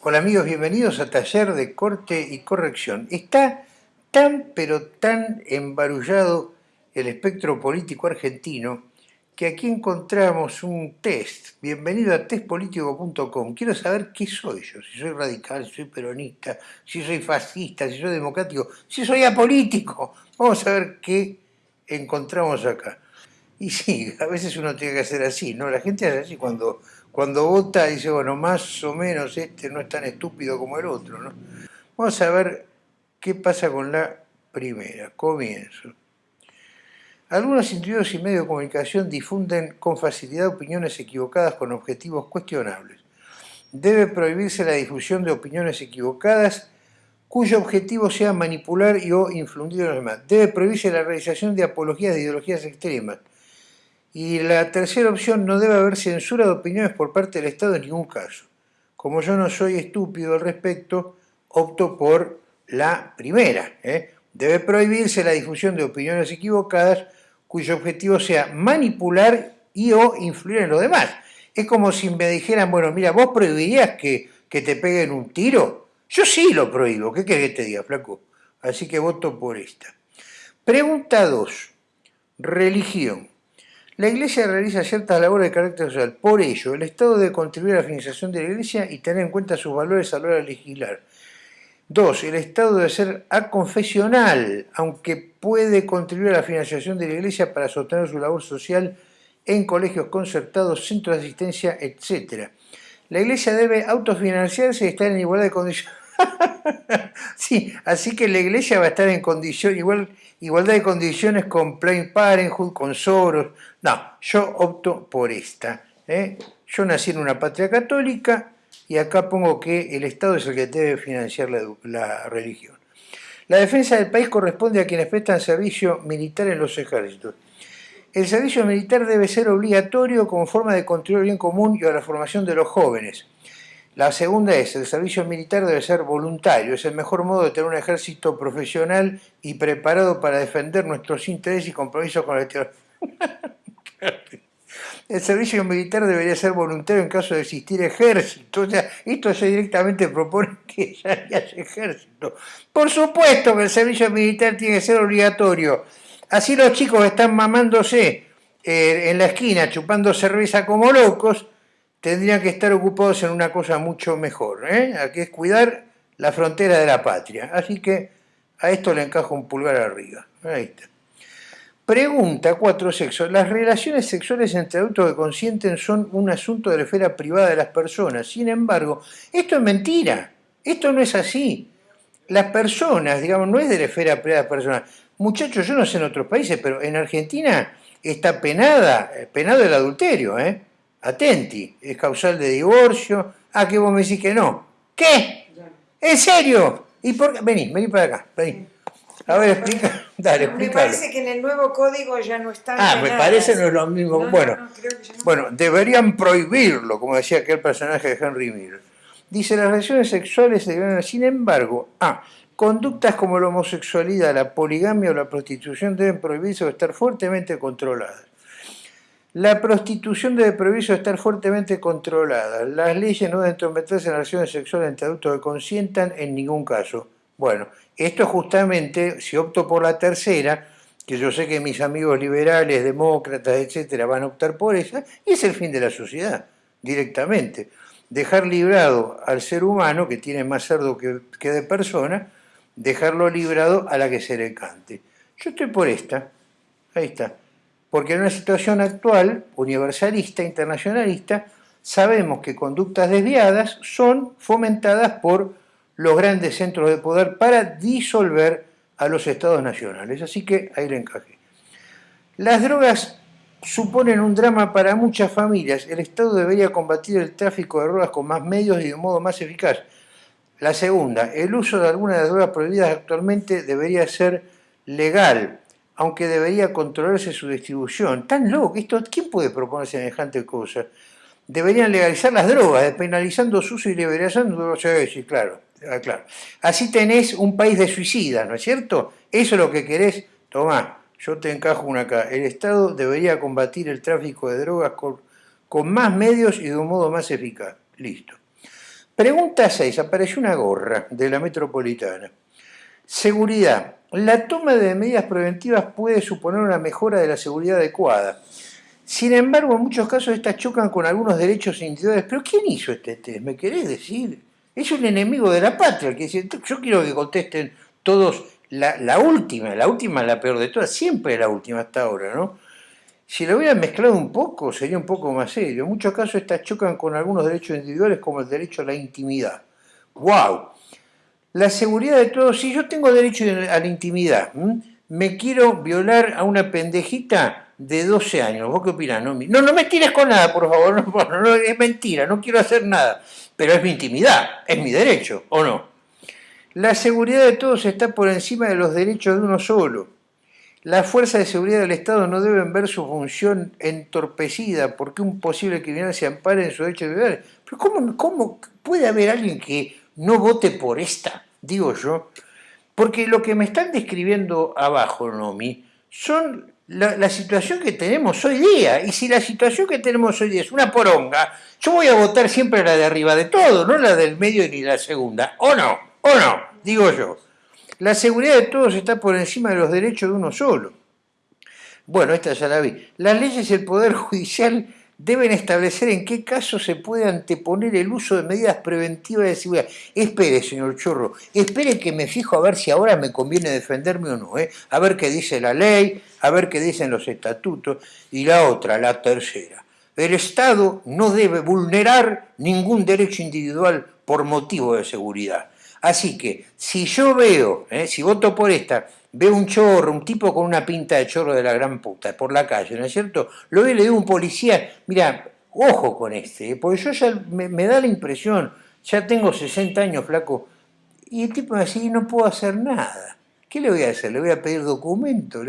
Hola amigos, bienvenidos a Taller de Corte y Corrección. Está tan pero tan embarullado el espectro político argentino que aquí encontramos un test. Bienvenido a testpolitico.com. Quiero saber qué soy yo, si soy radical, si soy peronista, si soy fascista, si soy democrático, si soy apolítico. Vamos a ver qué encontramos acá. Y sí, a veces uno tiene que hacer así, ¿no? La gente hace así cuando cuando vota dice, bueno, más o menos este no es tan estúpido como el otro, ¿no? Vamos a ver qué pasa con la primera. Comienzo. Algunos individuos y medios de comunicación difunden con facilidad opiniones equivocadas con objetivos cuestionables. Debe prohibirse la difusión de opiniones equivocadas cuyo objetivo sea manipular y o influir a los demás. Debe prohibirse la realización de apologías de ideologías extremas y la tercera opción, no debe haber censura de opiniones por parte del Estado en ningún caso. Como yo no soy estúpido al respecto, opto por la primera. ¿eh? Debe prohibirse la difusión de opiniones equivocadas cuyo objetivo sea manipular y o influir en los demás. Es como si me dijeran, bueno, mira, ¿vos prohibirías que, que te peguen un tiro? Yo sí lo prohíbo, ¿qué querés que te diga, flaco? Así que voto por esta. Pregunta 2. Religión. La Iglesia realiza ciertas labores de carácter social. Por ello, el Estado debe contribuir a la financiación de la Iglesia y tener en cuenta sus valores a la hora de legislar. Dos, el Estado debe ser aconfesional, aunque puede contribuir a la financiación de la Iglesia para sostener su labor social en colegios concertados, centros de asistencia, etc. La Iglesia debe autofinanciarse y estar en igualdad de condiciones. sí, así que la Iglesia va a estar en condición igual igualdad de condiciones con Planned Parenthood, con Soros. No, yo opto por esta. ¿eh? Yo nací en una patria católica y acá pongo que el Estado es el que debe financiar la, la religión. La defensa del país corresponde a quienes prestan servicio militar en los ejércitos. El servicio militar debe ser obligatorio como forma de contribuir al bien común y a la formación de los jóvenes. La segunda es, el servicio militar debe ser voluntario, es el mejor modo de tener un ejército profesional y preparado para defender nuestros intereses y compromisos con la tierra. El servicio militar debería ser voluntario en caso de existir ejército. O sea, esto se directamente propone que ya haya ejército. Por supuesto que el servicio militar tiene que ser obligatorio. Así los chicos están mamándose eh, en la esquina, chupando cerveza como locos, tendrían que estar ocupados en una cosa mucho mejor, ¿eh? que es cuidar la frontera de la patria. Así que a esto le encajo un pulgar arriba. Ahí está. Pregunta cuatro sexos. Las relaciones sexuales entre adultos que consienten son un asunto de la esfera privada de las personas. Sin embargo, esto es mentira. Esto no es así. Las personas, digamos, no es de la esfera privada de las personas. Muchachos, yo no sé en otros países, pero en Argentina está penada, penado el adulterio, ¿eh? Atenti, es causal de divorcio. Ah, que vos me decís que no. ¿Qué? ¿En serio? ¿Y por qué? Vení, vení para acá, vení. A ver, explica, dale. Me parece que en el nuevo código ya no está. Ah, me parece no es lo mismo. bueno, bueno, deberían prohibirlo, como decía aquel personaje de Henry Miller. Dice, las relaciones sexuales se deben, sin embargo, ah, conductas como la homosexualidad, la poligamia o la prostitución deben prohibirse o estar fuertemente controladas. La prostitución debe prohibirse estar fuertemente controlada. Las leyes no deben entrometerse en relaciones sexuales entre adultos que consientan en ningún caso. Bueno, esto justamente, si opto por la tercera, que yo sé que mis amigos liberales, demócratas, etcétera, van a optar por esa, y es el fin de la sociedad, directamente. Dejar librado al ser humano, que tiene más cerdo que, que de persona, dejarlo librado a la que se le cante. Yo estoy por esta, ahí está porque en una situación actual, universalista, internacionalista, sabemos que conductas desviadas son fomentadas por los grandes centros de poder para disolver a los estados nacionales. Así que ahí le encajé. Las drogas suponen un drama para muchas familias. El Estado debería combatir el tráfico de drogas con más medios y de modo más eficaz. La segunda, el uso de algunas de las drogas prohibidas actualmente debería ser legal aunque debería controlarse su distribución. Tan loco, esto, ¿quién puede proponer semejante cosa? Deberían legalizar las drogas, despenalizando su uso y liberalizando... Sí, claro, ah, claro. Así tenés un país de suicidas, ¿no es cierto? Eso es lo que querés. Tomá, yo te encajo una acá. El Estado debería combatir el tráfico de drogas con, con más medios y de un modo más eficaz. Listo. Pregunta 6. Apareció una gorra de la metropolitana. Seguridad. La toma de medidas preventivas puede suponer una mejora de la seguridad adecuada. Sin embargo, en muchos casos estas chocan con algunos derechos individuales. ¿Pero quién hizo este test? ¿Me querés decir? Es un enemigo de la patria. Que dice, yo quiero que contesten todos la, última, la última la peor de todas, siempre la última hasta ahora, ¿no? Si lo hubieran mezclado un poco, sería un poco más serio. En muchos casos estas chocan con algunos derechos individuales como el derecho a la intimidad. ¡Wow! La seguridad de todos, si yo tengo derecho a la intimidad, me quiero violar a una pendejita de 12 años, ¿vos qué opinás? No, no, me tires con nada, por favor, no, es mentira, no quiero hacer nada, pero es mi intimidad, es mi derecho, ¿o no? La seguridad de todos está por encima de los derechos de uno solo. Las fuerzas de seguridad del Estado no deben ver su función entorpecida porque un posible criminal se ampare en su derecho de vivir. Pero ¿cómo, ¿cómo, puede haber alguien que no vote por esta? Digo yo. Porque lo que me están describiendo abajo, Nomi, son la, situación que tenemos hoy día. Y si la situación que tenemos hoy día es una poronga, yo voy a votar siempre la de arriba de todo, no la del medio ni la segunda. ¿O no? ¿O no? Digo yo. La seguridad de todos está por encima de los derechos de uno solo. Bueno, esta ya la vi. Las leyes y el Poder Judicial deben establecer en qué caso se puede anteponer el uso de medidas preventivas de seguridad. Espere, señor Chorro, espere que me fijo a ver si ahora me conviene defenderme o no, ¿eh? a ver qué dice la ley, a ver qué dicen los estatutos, y la otra, la tercera. El Estado no debe vulnerar ningún derecho individual por motivo de seguridad. Así que, si yo veo, eh, si voto por esta, veo un chorro, un tipo con una pinta de chorro de la gran puta por la calle, ¿no es cierto? Lo veo y le digo a un policía, mira, ojo con este, eh, porque yo ya me, da la impresión, ya tengo 60 años, flaco, y el tipo me dice, no puedo hacer nada. ¿Qué le voy a hacer? ¿Le voy a pedir documento?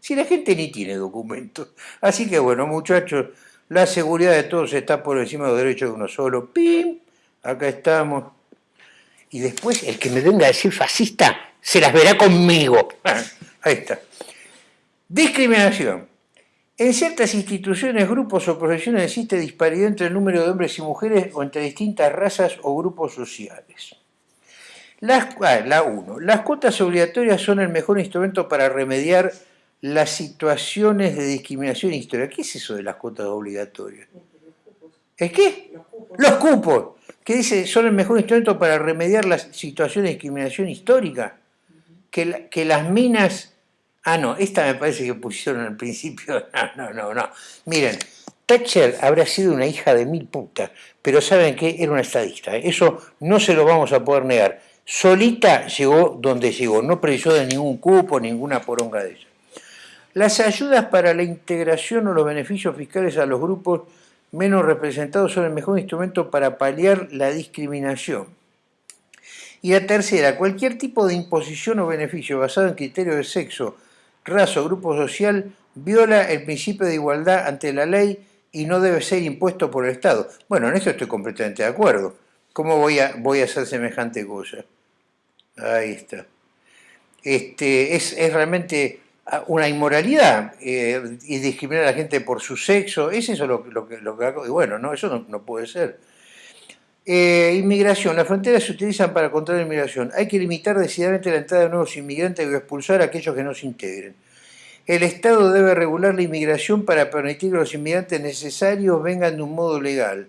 Si la gente ni tiene documentos. Así que bueno, muchachos, la seguridad de todos está por encima de los derechos de uno solo. ¡Pim! Acá estamos y después el que me venga a decir fascista se las verá conmigo. Ahí está. Discriminación. En ciertas instituciones, grupos o profesiones existe disparidad entre el número de hombres y mujeres o entre distintas razas o grupos sociales. Ah, la 1. Las cuotas obligatorias son el mejor instrumento para remediar las situaciones de discriminación histórica. ¿Qué es eso de las cuotas obligatorias? ¿Es qué? Los cupos que dice son el mejor instrumento para remediar las situaciones de discriminación histórica, que, que las minas... Ah, no, esta me parece que pusieron al principio. No, no, no, no. Miren, Thatcher habrá sido una hija de mil putas, pero ¿saben qué? Era una estadista. ¿eh? Eso no se lo vamos a poder negar. Solita llegó donde llegó, no precisó de ningún cupo, ninguna poronga de ella. Las ayudas para la integración o los beneficios fiscales a los grupos menos representados son el mejor instrumento para paliar la discriminación. Y la tercera, cualquier tipo de imposición o beneficio basado en criterios de sexo, raza o grupo social viola el principio de igualdad ante la ley y no debe ser impuesto por el Estado. Bueno, en esto estoy completamente de acuerdo. ¿Cómo voy a, voy a hacer semejante cosa? Ahí está. Este, es, es realmente una inmoralidad eh, y discriminar a la gente por su sexo, es eso lo, lo, que, lo que bueno, no, eso no, puede ser. Eh, inmigración, las fronteras se utilizan para controlar la inmigración. Hay que limitar decididamente la entrada de nuevos inmigrantes y expulsar a aquellos que no se integren. El Estado debe regular la inmigración para permitir que los inmigrantes necesarios vengan de un modo legal.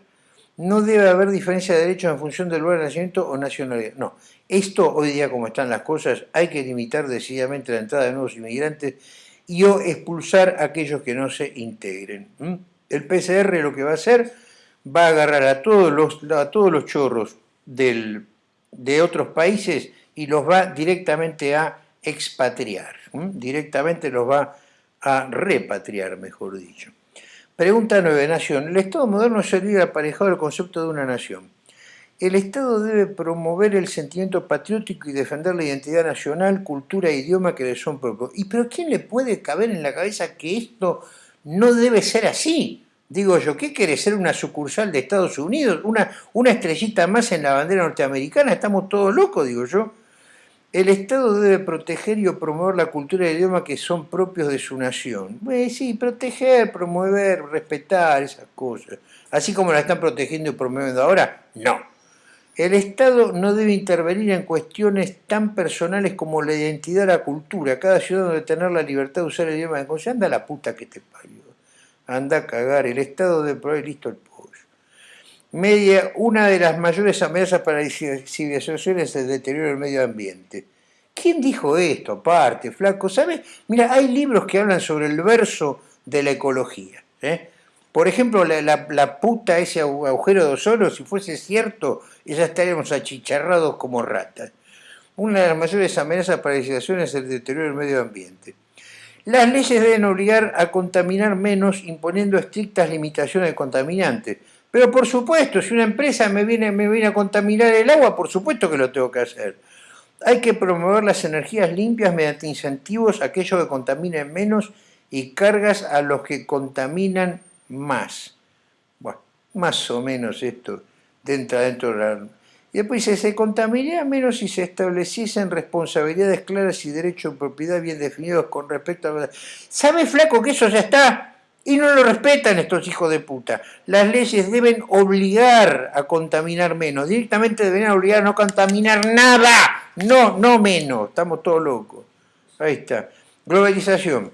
No debe haber diferencia de derechos en función del lugar de nacimiento o nacionalidad. No, esto hoy día como están las cosas, hay que limitar decididamente la entrada de nuevos inmigrantes y o expulsar a aquellos que no se integren. El PCR lo que va a hacer, va a agarrar a todos los, a todos los chorros de otros países y los va directamente a expatriar, directamente los va a repatriar, mejor dicho. Pregunta 9. Nación. El Estado moderno sería aparejado al concepto de una nación. El Estado debe promover el sentimiento patriótico y defender la identidad nacional, cultura e idioma que le son propios. ¿Y pero quién le puede caber en la cabeza que esto no debe ser así? Digo yo, ¿qué quiere ser una sucursal de Estados Unidos? ¿Una, estrellita más en la bandera norteamericana? Estamos todos locos, digo yo. El Estado debe proteger y promover la cultura y el idioma que son propios de su nación. Pues sí, proteger, promover, respetar esas cosas. Así como la están protegiendo y promoviendo ahora, no. El Estado no debe intervenir en cuestiones tan personales como la identidad, la cultura. Cada ciudadano debe tener la libertad de usar el idioma de conciencia. Anda la puta que te parió. Anda a cagar. El Estado debe proveer listo el pollo. Media, una de las mayores amenazas para la civilización es el deterioro del medio ambiente. ¿Quién dijo esto aparte, flaco? ¿Sabes? Mira, hay libros que hablan sobre el verso de la ecología. ¿eh? Por ejemplo, la, puta, ese agujero de ozono, si fuese cierto, ya estaríamos achicharrados como ratas. Una de las mayores amenazas para la civilización es el deterioro del medio ambiente. Las leyes deben obligar a contaminar menos imponiendo estrictas limitaciones de contaminantes. Pero por supuesto, si una empresa me viene, a contaminar el agua, por supuesto que lo tengo que hacer. Hay que promover las energías limpias mediante incentivos a aquellos que contaminen menos y cargas a los que contaminan más. Bueno, más o menos esto dentro, dentro de la... Y después dice, se contaminaría menos si se estableciesen responsabilidades claras y derechos de propiedad bien definidos con respecto a... ¿Sabe, flaco, que eso ya está? Y no lo respetan estos hijos de puta. Las leyes deben obligar a contaminar menos. Directamente deberían obligar a no contaminar nada. No, no menos. Estamos todos locos. Ahí está. Globalización.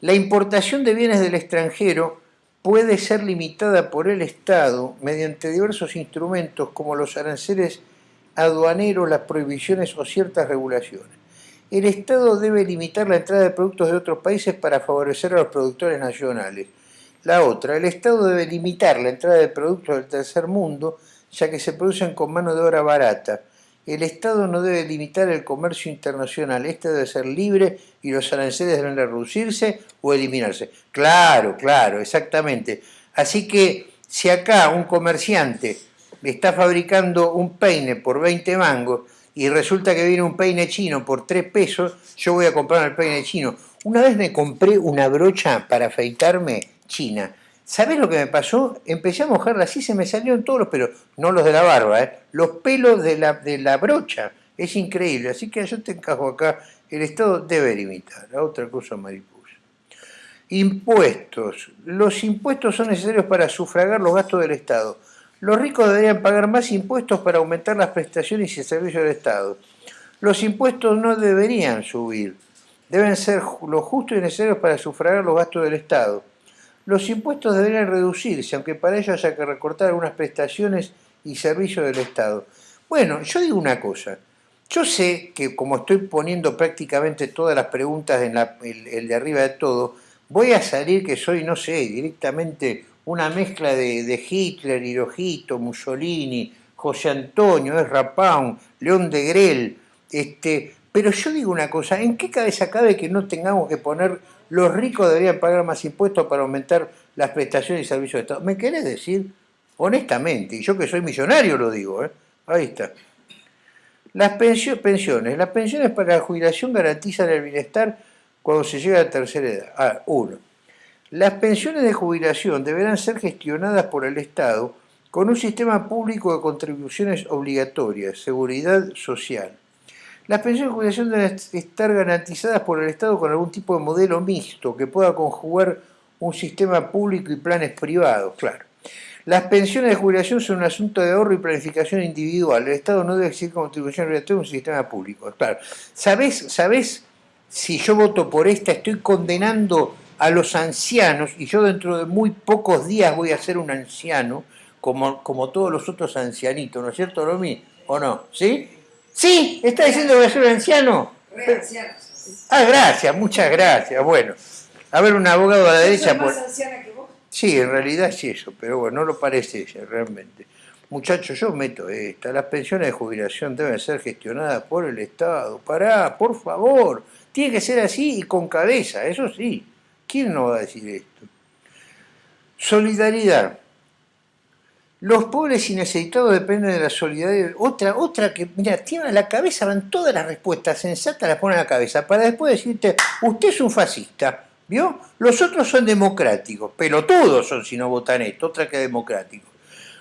La importación de bienes del extranjero puede ser limitada por el Estado mediante diversos instrumentos como los aranceles aduaneros, las prohibiciones o ciertas regulaciones. El Estado debe limitar la entrada de productos de otros países para favorecer a los productores nacionales. La otra, el Estado debe limitar la entrada de productos del tercer mundo, ya que se producen con mano de obra barata, el Estado no debe limitar el comercio internacional, este debe ser libre y los aranceles deben reducirse o eliminarse. Claro, claro, exactamente. Así que si acá un comerciante está fabricando un peine por 20 mangos y resulta que viene un peine chino por 3 pesos, yo voy a comprar el peine chino. Una vez me compré una brocha para afeitarme china ¿Sabés lo que me pasó? Empecé a mojarla así, se me salieron todos los pelos, no los de la barba, ¿eh? los pelos de la, la brocha. Es increíble, así que yo te encajo acá, el Estado debe limitar, a otra cosa mariposa. Impuestos. Los impuestos son necesarios para sufragar los gastos del Estado. Los ricos deberían pagar más impuestos para aumentar las prestaciones y servicios del Estado. Los impuestos no deberían subir, deben ser lo justo y necesarios para sufragar los gastos del Estado los impuestos deberían reducirse, aunque para ello haya que recortar algunas prestaciones y servicios del Estado. Bueno, yo digo una cosa. Yo sé que como estoy poniendo prácticamente todas las preguntas en el, de arriba de todo, voy a salir que soy, no sé, directamente una mezcla de, Hitler, Hirohito, Mussolini, José Antonio, Ezra Pound, León de Grel, este, pero yo digo una cosa, ¿en qué cabeza cabe que no tengamos que poner los ricos deberían pagar más impuestos para aumentar las prestaciones y servicios de Estado. ¿Me querés decir? Honestamente, y yo que soy millonario lo digo, ¿eh? ahí está. Las pensiones. Las pensiones para la jubilación garantizan el bienestar cuando se llega a la tercera edad. Ah, uno. Las pensiones de jubilación deberán ser gestionadas por el Estado con un sistema público de contribuciones obligatorias, seguridad social. Las pensiones de jubilación deben estar garantizadas por el Estado con algún tipo de modelo mixto que pueda conjugar un sistema público y planes privados, claro. Las pensiones de jubilación son un asunto de ahorro y planificación individual. El Estado no debe exigir contribución obligatoria a un sistema público, claro. ¿Sabés, ¿Sabés si yo voto por esta? Estoy condenando a los ancianos y yo dentro de muy pocos días voy a ser un anciano como, como todos los otros ancianitos, ¿no es cierto, Romy? ¿O no? ¿Sí? Sí, está diciendo que soy anciano. Ah, gracias, muchas gracias. Bueno, a ver, un abogado a la derecha. más anciana que vos? Sí, en realidad sí eso, pero bueno, no lo parece ella realmente. Muchachos, yo meto esta. Las pensiones de jubilación deben ser gestionadas por el Estado. Pará, por favor. Tiene que ser así y con cabeza, eso sí. ¿Quién no va a decir esto? Solidaridad. Los pobres y necesitados dependen de la solidaridad. Otra, otra que, mira, tiene a la cabeza, van todas las respuestas sensatas, las ponen a la cabeza, para después decirte, usted es un fascista, ¿vio? Los otros son democráticos, pero todos son si no votan esto, otra que democráticos.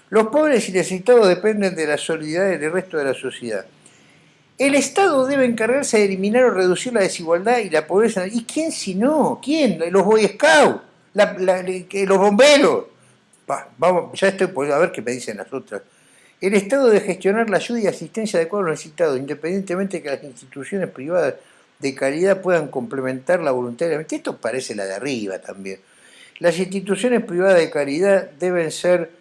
Los pobres y necesitados dependen de la solidaridad del resto de la sociedad. El Estado debe encargarse de eliminar o reducir la desigualdad y la pobreza. ¿Y quién si no? ¿Quién? Los Boy Scouts, los bomberos vamos, ya estoy por a ver qué me dicen las otras. El Estado debe gestionar la ayuda y asistencia adecuada a los necesitados, independientemente de que las instituciones privadas de calidad puedan complementarla voluntariamente. Esto parece la de arriba también. Las instituciones privadas de calidad deben ser...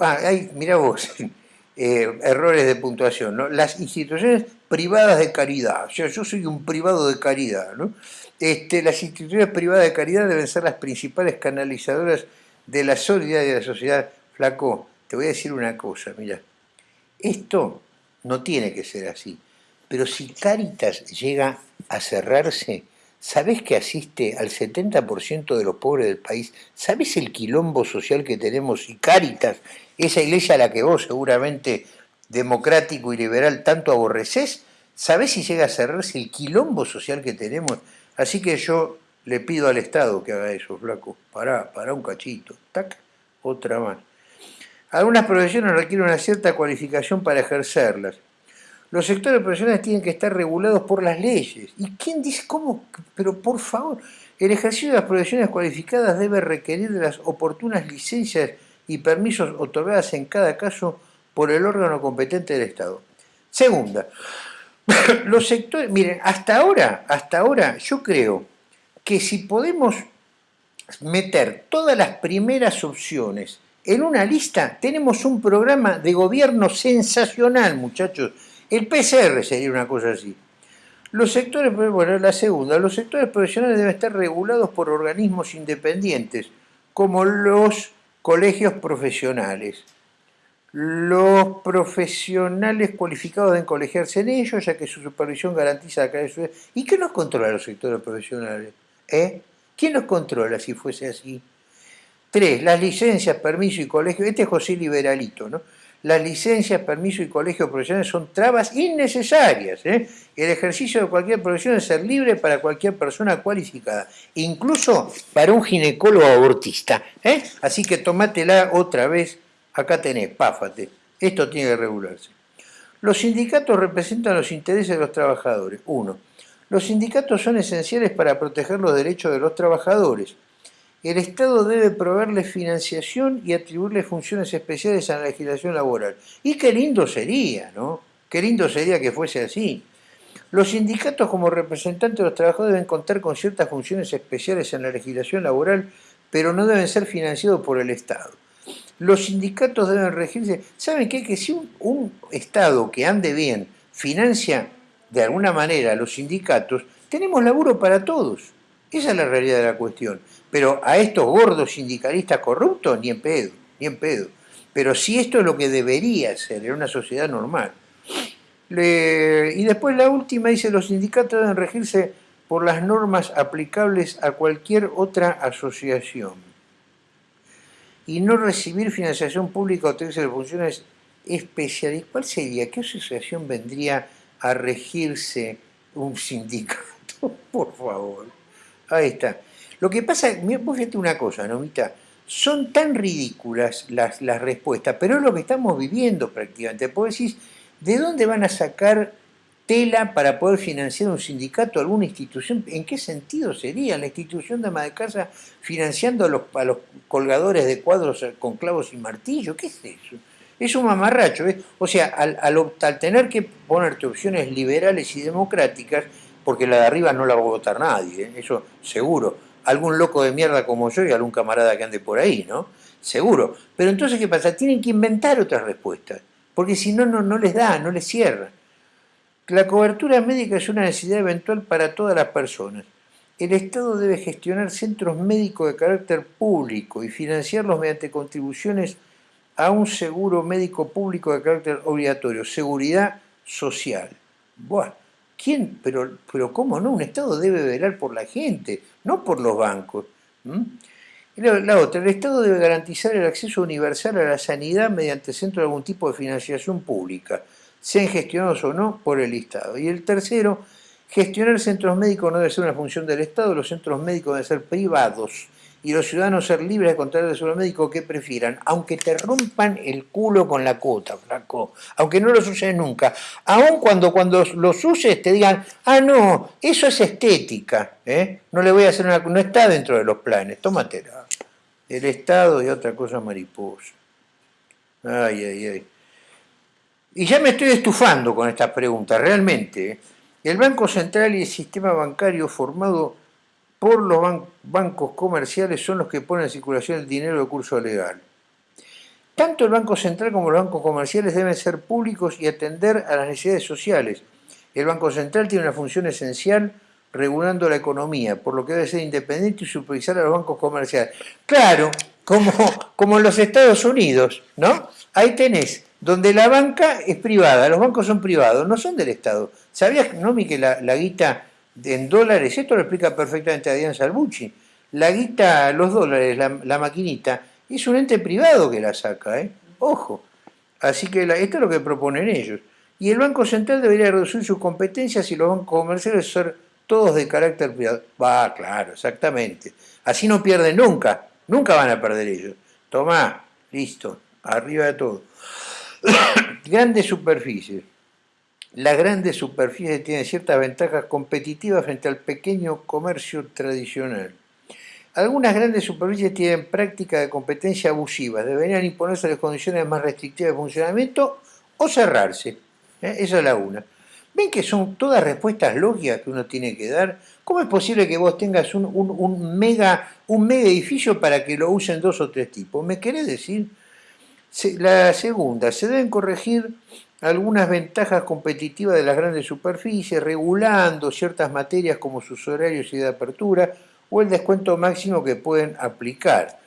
Ah, hay, mira vos, eh, errores de puntuación, ¿no? Las instituciones privadas de caridad, o sea, yo soy un privado de caridad, ¿no? Este, las instituciones privadas de caridad deben ser las principales canalizadoras de la solidaridad de la sociedad. Flaco, te voy a decir una cosa, mira, esto no tiene que ser así, pero si Caritas llega a cerrarse, ¿sabés que asiste al 70% de los pobres del país? ¿Sabés el quilombo social que tenemos? Y Caritas, esa iglesia a la que vos seguramente democrático y liberal tanto aborreces, ¿sabés si llega a cerrarse el quilombo social que tenemos? Así que yo le pido al Estado que haga eso, flaco. Pará, pará un cachito. Tac, otra más. Algunas profesiones requieren una cierta cualificación para ejercerlas. Los sectores profesionales tienen que estar regulados por las leyes. ¿Y quién dice cómo? Pero por favor, el ejercicio de las profesiones cualificadas debe requerir de las oportunas licencias y permisos otorgadas en cada caso por el órgano competente del Estado. Segunda, los sectores, miren, hasta ahora, hasta ahora yo creo que si podemos meter todas las primeras opciones en una lista, tenemos un programa de gobierno sensacional, muchachos. El PCR sería una cosa así. Los sectores, bueno, la segunda, los sectores profesionales deben estar regulados por organismos independientes, como los colegios profesionales. Los profesionales cualificados deben colegiarse en ellos, ya que su supervisión garantiza la calidad de su... ¿Y qué nos controla los sectores profesionales? ¿Eh? ¿Quién los controla si fuese así? Tres, las licencias, permiso y colegio. Este es José Liberalito, ¿no? Las licencias, permiso y colegio profesionales son trabas innecesarias. ¿eh? El ejercicio de cualquier profesión es ser libre para cualquier persona cualificada, incluso para un ginecólogo abortista. ¿eh? Así que tomátela otra vez Acá tenés, páfate. Esto tiene que regularse. Los sindicatos representan los intereses de los trabajadores. Uno, los sindicatos son esenciales para proteger los derechos de los trabajadores. El Estado debe proveerles financiación y atribuirles funciones especiales a la legislación laboral. Y qué lindo sería, ¿no? Qué lindo sería que fuese así. Los sindicatos como representantes de los trabajadores deben contar con ciertas funciones especiales en la legislación laboral, pero no deben ser financiados por el Estado los sindicatos deben regirse. ¿Saben qué? Que si un, Estado que ande bien financia de alguna manera los sindicatos, tenemos laburo para todos. Esa es la realidad de la cuestión. Pero a estos gordos sindicalistas corruptos, ni en pedo, ni en pedo. Pero si esto es lo que debería ser en una sociedad normal. y después la última dice, los sindicatos deben regirse por las normas aplicables a cualquier otra asociación y no recibir financiación pública o tener de funciones especiales. ¿Cuál sería? ¿Qué asociación vendría a regirse un sindicato? Por favor. Ahí está. Lo que pasa, vos fíjate una cosa, Nomita, son tan ridículas las, las respuestas, pero es lo que estamos viviendo prácticamente. Vos decís, ¿de dónde van a sacar tela para poder financiar un sindicato, alguna institución, ¿en qué sentido sería la institución de ama de casa financiando a los, los colgadores de cuadros con clavos y martillo? ¿Qué es eso? Es un mamarracho. ¿eh? O sea, al, al, tener que ponerte opciones liberales y democráticas, porque la de arriba no la va a votar nadie, ¿eh? eso seguro. Algún loco de mierda como yo y algún camarada que ande por ahí, ¿no? Seguro. Pero entonces, ¿qué pasa? Tienen que inventar otras respuestas, porque si no, no, no les da, no les cierra. La cobertura médica es una necesidad eventual para todas las personas. El Estado debe gestionar centros médicos de carácter público y financiarlos mediante contribuciones a un seguro médico público de carácter obligatorio, seguridad social. Buah, ¿quién? Pero, pero ¿cómo no? Un Estado debe velar por la gente, no por los bancos. La, otra, el Estado debe garantizar el acceso universal a la sanidad mediante centro de algún tipo de financiación pública sean gestionados o no por el Estado. Y el tercero, gestionar centros médicos no debe ser una función del Estado, los centros médicos deben ser privados y los ciudadanos ser libres de contratar el seguro médico que prefieran, aunque te rompan el culo con la cuota, flaco, aunque no los uses nunca, aun cuando cuando los uses te digan, ah no, eso es estética, ¿eh? no le voy a hacer una, no está dentro de los planes, tómatela. El Estado y otra cosa mariposa. Ay, ay, ay. Y ya me estoy estufando con estas preguntas, realmente. ¿eh? El Banco Central y el sistema bancario formado por los bancos comerciales son los que ponen en circulación el dinero de curso legal. Tanto el Banco Central como los bancos comerciales deben ser públicos y atender a las necesidades sociales. El Banco Central tiene una función esencial regulando la economía, por lo que debe ser independiente y supervisar a los bancos comerciales. Claro, como, en los Estados Unidos, ¿no? Ahí tenés, donde la banca es privada, los bancos son privados, no son del Estado. ¿Sabías, Nomi, que la, la guita en dólares, esto lo explica perfectamente Adrián Salbucci, la guita, los dólares, la, maquinita, es un ente privado que la saca, ¿eh? Ojo. Así que esto es lo que proponen ellos. Y el Banco Central debería reducir sus competencias y los bancos comerciales ser todos de carácter privado. Va, claro, exactamente. Así no pierden nunca, nunca van a perder ellos. Tomá, listo, arriba de todo. Grandes superficies. Las grandes superficies tienen ciertas ventajas competitivas frente al pequeño comercio tradicional. Algunas grandes superficies tienen prácticas de competencia abusivas, deberían imponerse las condiciones más restrictivas de funcionamiento o cerrarse. ¿eh? Esa es la una. ¿Ven que son todas respuestas lógicas que uno tiene que dar? ¿Cómo es posible que vos tengas un, mega, un mega edificio para que lo usen dos o tres tipos? ¿Me querés decir? La segunda, se deben corregir algunas ventajas competitivas de las grandes superficies, regulando ciertas materias como sus horarios y de apertura o el descuento máximo que pueden aplicar.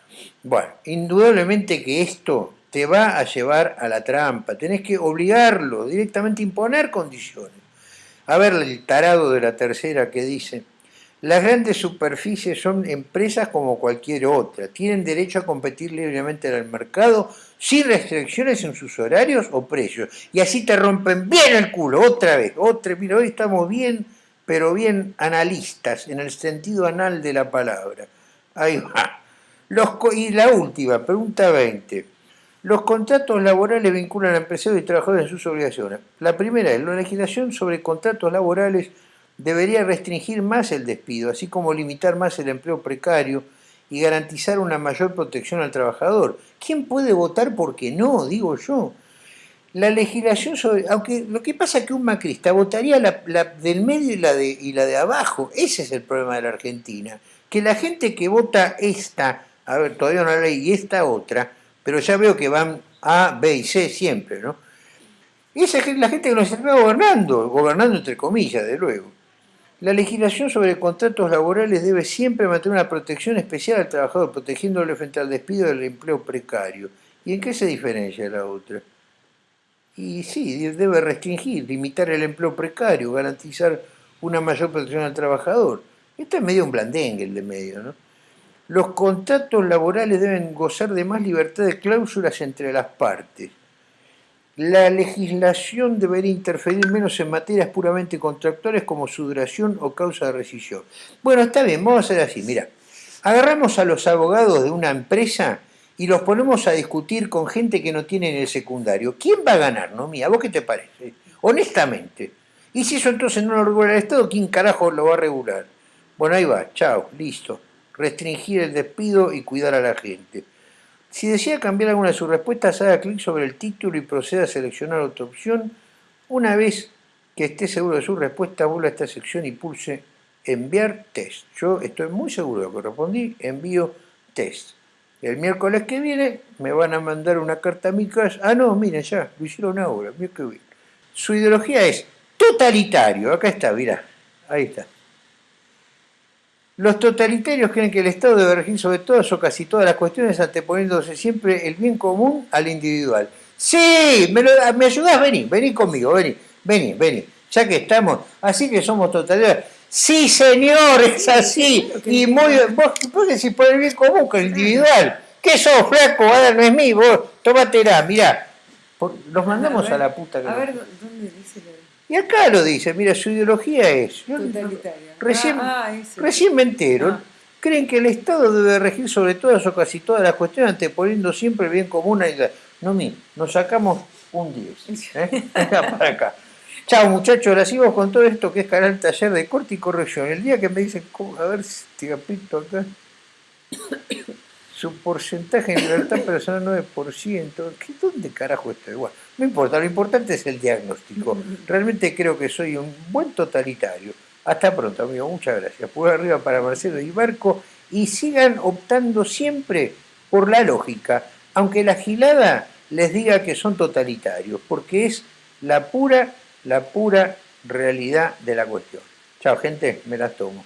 Bueno, indudablemente que esto te va a llevar a la trampa, tenés que obligarlo, directamente imponer condiciones. A ver el tarado de la tercera que dice, las grandes superficies son empresas como cualquier otra, tienen derecho a competir libremente en el mercado sin restricciones en sus horarios o precios. Y así te rompen bien el culo, otra vez, otra, mira, hoy estamos bien, pero bien analistas, en el sentido anal de la palabra. Ahí va. Los, y la última, pregunta 20. Los contratos laborales vinculan a empresarios y trabajadores en sus obligaciones. La primera es, la legislación sobre contratos laborales debería restringir más el despido, así como limitar más el empleo precario y garantizar una mayor protección al trabajador. ¿Quién puede votar porque no? Digo yo. La legislación sobre... Aunque lo que pasa es que un macrista votaría la, del medio y la, de, y la de abajo. Ese es el problema de la Argentina. Que la gente que vota esta, a ver, todavía no ley, y esta otra, pero ya veo que van A, B y C siempre, ¿no? Esa es la gente que nos está gobernando, gobernando entre comillas, de luego. La legislación sobre contratos laborales debe siempre mantener una protección especial al trabajador, protegiéndole frente al despido del empleo precario. ¿Y en qué se diferencia la otra? Y sí, debe restringir, limitar el empleo precario, garantizar una mayor protección al trabajador. Esto es medio un blandengue el de medio, ¿no? Los contratos laborales deben gozar de más libertad de cláusulas entre las partes la legislación debería interferir menos en materias puramente contractuales como su duración o causa de rescisión. Bueno, está bien, vamos a hacer así, mira, agarramos a los abogados de una empresa y los ponemos a discutir con gente que no tiene en el secundario. ¿Quién va a ganar, no mía? ¿Vos qué te parece? Honestamente. Y si eso entonces no lo regula el Estado, ¿quién carajo lo va a regular? Bueno, ahí va, chao, listo. Restringir el despido y cuidar a la gente. Si desea cambiar alguna de sus respuestas, haga clic sobre el título y proceda a seleccionar otra opción. Una vez que esté seguro de su respuesta, vuelva a esta sección y pulse enviar test. Yo estoy muy seguro de lo que respondí, envío test. El miércoles que viene me van a mandar una carta a mi casa. Ah, no, miren, ya, lo hicieron ahora, mira qué bien. Su ideología es totalitario. Acá está, mira, ahí está. Los totalitarios creen que el Estado debe regir sobre todas o casi todas las cuestiones anteponiéndose siempre el bien común al individual. Sí, me, me ayudás, vení, vení conmigo, vení, vení, vení. Ya que estamos, así que somos totalitarios. Sí, señor, es así. Y muy, vos, vos decís por el bien común que el individual. ¿Qué sos, flaco? Ahora no es mío, vos, tómatela, mirá. los mandamos a, la puta que A ver, ¿dónde dice lo y acá lo dice, mira, su ideología es... Recién, ah, ah, recién me entero. Ah. Creen que el Estado debe regir sobre todas o casi todas las cuestiones, anteponiendo siempre el bien común. No, mi, nos sacamos un 10. ¿eh? para acá. Chao muchachos, ahora sigo con todo esto que es canal taller de corte y corrección. El día que me dicen, a ver si te apito acá. su porcentaje en libertad personal 9%. ¿Qué, ¿Dónde carajo está? Bueno, no importa, lo importante es el diagnóstico. Realmente creo que soy un buen totalitario. Hasta pronto, amigo. Muchas gracias. Por arriba para Marcelo y Barco. Y sigan optando siempre por la lógica, aunque la gilada les diga que son totalitarios, porque es la pura, la pura realidad de la cuestión. Chao, gente, me las tomo.